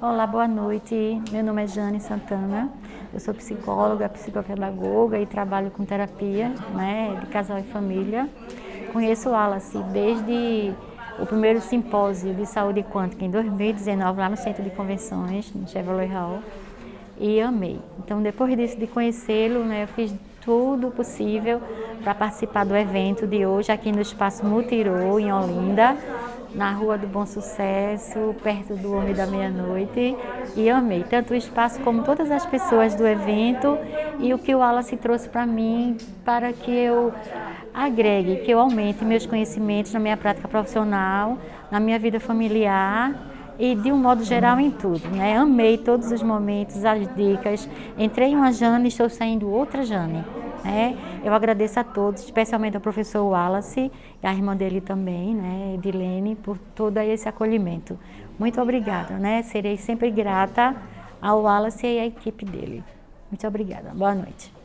Olá, boa noite. Meu nome é Jane Santana. Eu sou psicóloga, psicopedagoga e trabalho com terapia né, de casal e família. Conheço o Wallace desde o primeiro simpósio de saúde quântica em 2019, lá no Centro de Convenções, no Chevrolet Hall, e amei. Então, depois disso, de conhecê-lo, né, eu fiz tudo possível para participar do evento de hoje aqui no Espaço Mutirô, em Olinda, na Rua do Bom Sucesso, perto do Homem da Meia-Noite, e amei tanto o espaço como todas as pessoas do evento e o que o Wallace trouxe para mim para que eu agregue, que eu aumente meus conhecimentos na minha prática profissional, na minha vida familiar e de um modo geral em tudo. Né? Amei todos os momentos, as dicas. Entrei uma Jane e estou saindo outra Jane. Né? Eu agradeço a todos, especialmente ao professor Wallace e a irmã dele também, né, Edilene, por todo esse acolhimento. Muito obrigada, né? Serei sempre grata ao Wallace e à equipe dele. Muito obrigada. Boa noite.